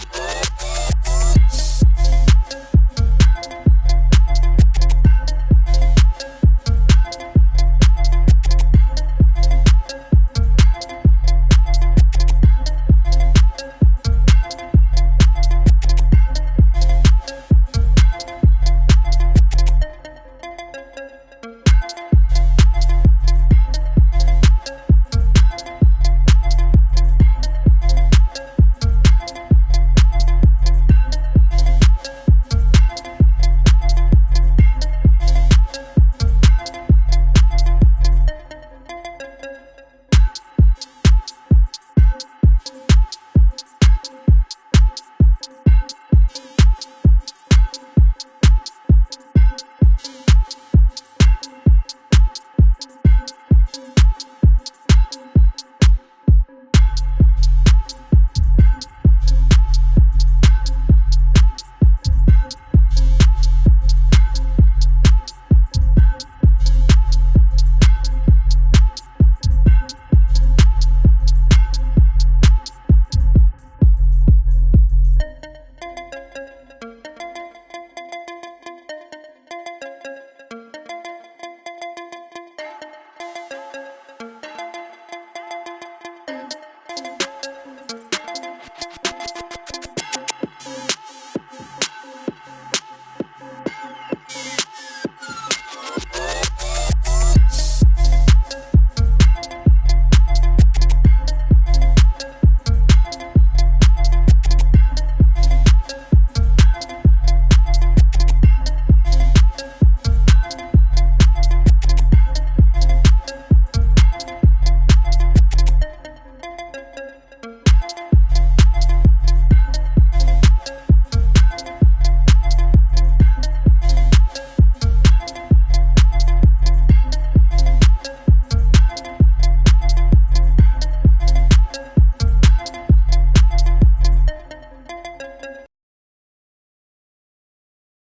Oh.